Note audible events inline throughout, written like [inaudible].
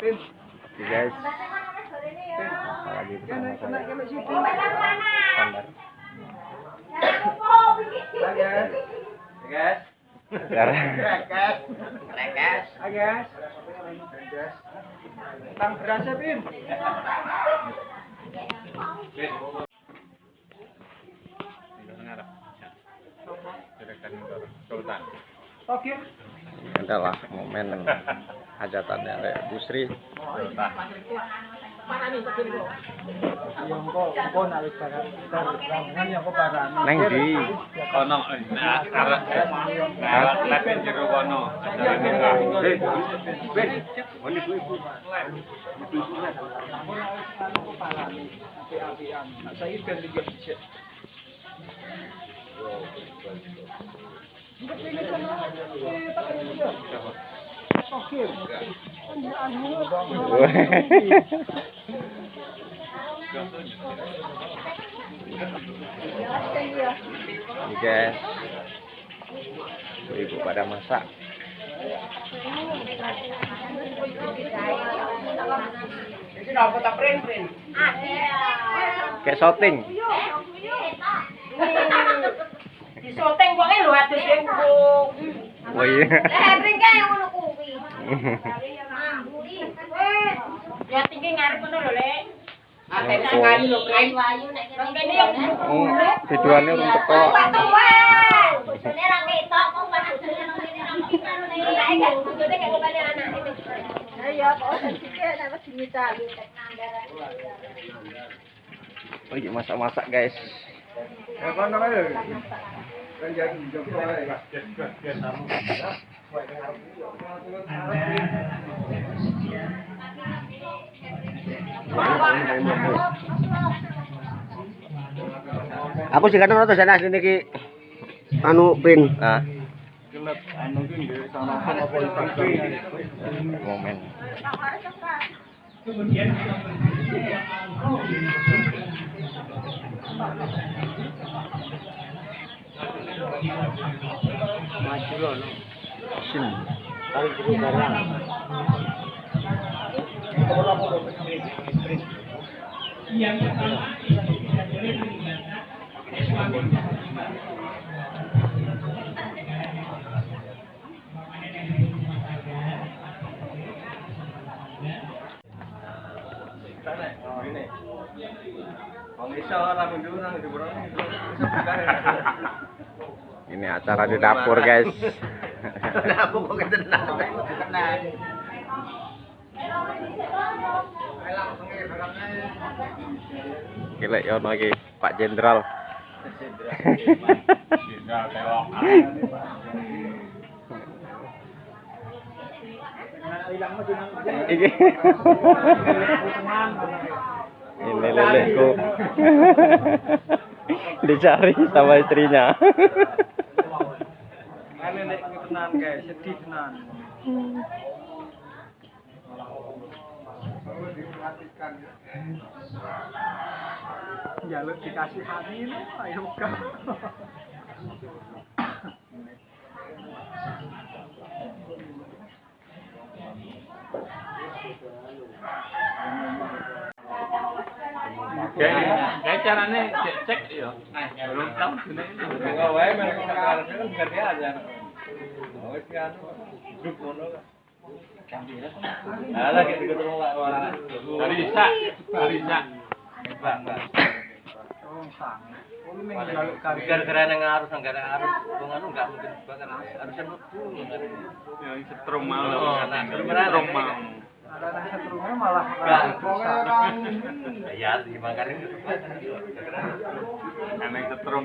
Oke guys, bersama saya. Standar. Pin. Sultan. Oke. adalah momen [laughs] hajatannya oleh Bu Sri. Neng di Kono nah arek nah lek jero kono. Eh, ben. Nah, saya kan. Ini guys, ibu pada masak. Kayak syuting. Disoteng wonge lho adus sing kok. Oh iya. Kuwi. Ya tinggi ngarep ngono lho, Lek. Oh. kayu lho, kayu ayu nek kene yo. Oh, videoannya urung teko. Tuan. Bojone ra ketok kok pas bojone nang kene ra ketok. Nek gak bojone gak kembali anak itu. Ayo kok nek wis nandaran. Oh iya masak-masak guys. Ya kan Aku kadang nonton sana sini ki anu pin. Ah. Mundur nang jebron iso Ini acara di dapur guys. [laughs] Aku kok. Gila ya iki Pak Jenderal. Telok. Ini lelekku. Dicari sama istrinya. Ane nek tenan guys, sedih tenan. Jaluk dikasih hati ini, ayo kak. Kayak kayak carane cek cek yo. Belum tahu sini. Enggak wae mereka kan aja. Oh, kan. Kan. Nah. Oh. Oh, arus nang gara arus wong anu enggak mungkin bakar harusnya mlebu Ya setrum. Oh, nah. Ada nang setrumnya malah ya Aneh setrum.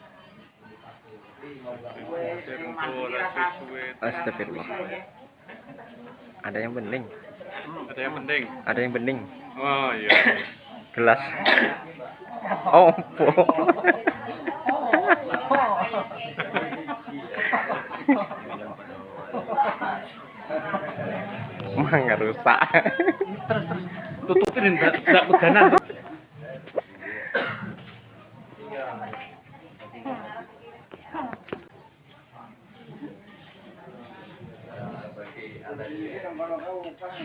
Astagfirullah. Ada yang bening. Ada yang penting. Ada yang bening. Oh iya. Gelas. Oh, Mangga rusak. Tutupin enggak enggak peganan. Kok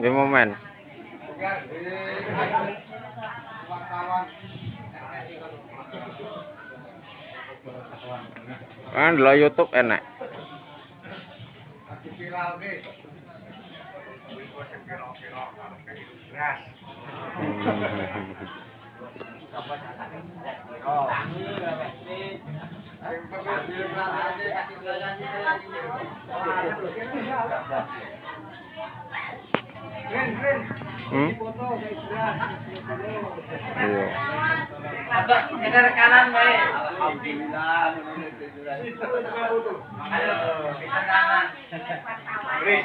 di momen. Kan lo YouTube enak. Hmm? Iya. Alhamdulillah. Chris,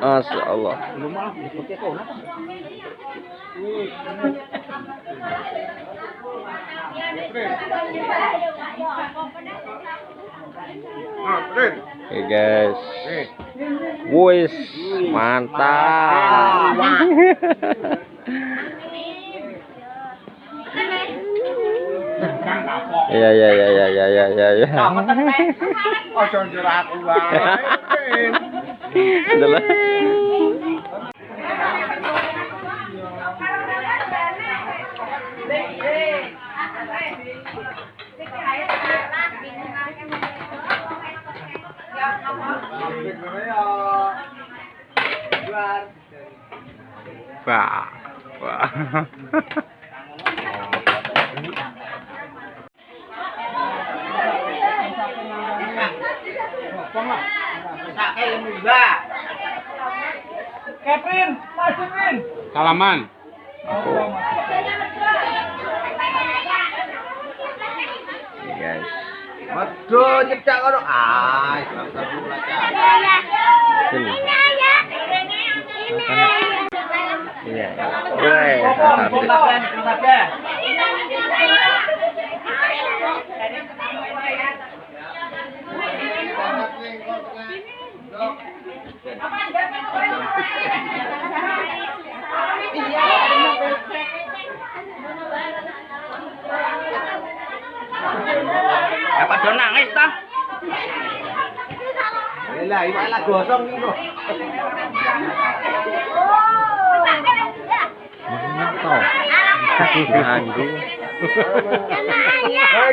Masya Allah. Oke guys. Wis mantap. Iya iya iya iya iya iya iya. Ojo njur aku wae. [laughs] Adalah. Wah. Wah. [laughs] maju Vin. Salaman. Guys. Waduh, nyecak kono. Ah. Sini. Iya. Ya padha nangis ta. Lah iki malah gosong iki kok.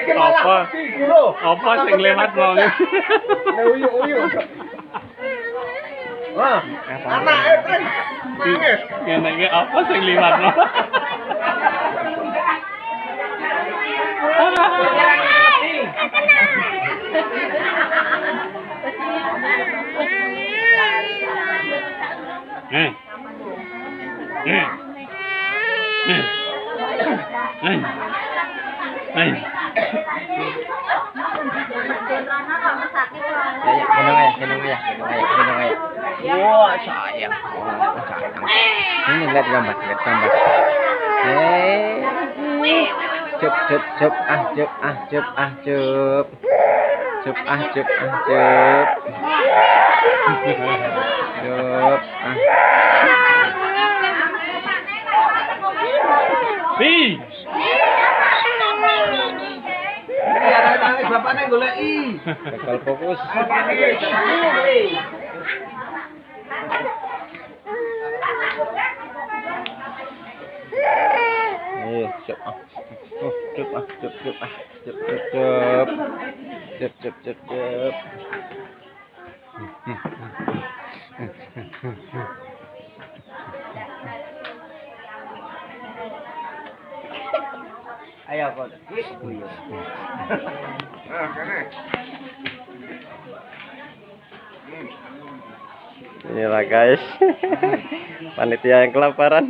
Apa? Apa sing lewat wong? Nek uyuk-uyuk. Wah, anak Efren. Nangis. Ngene iki apa sing liwat no? Eh. Eh. Eh. Eh. Eh. เป็นยังไงเป็นยังไงเป็นยังไงเป็นยังไงว้าชายอะชายทั้งนี่เล็ดกำบัดเล็ดกำบัดเฮ้จุบจุบจุบอะจุบอะจุบอะจุบจุบอะจุบอะจุบจุบอะปี nangis bapakne goleki. Gagal fokus. Eh, cup, ah. Oh, cup, ah, cup, cup, ah. Cep cep cep. Cep cep cep cep. Ayo kok. Inilah guys. Panitia yang kelaparan.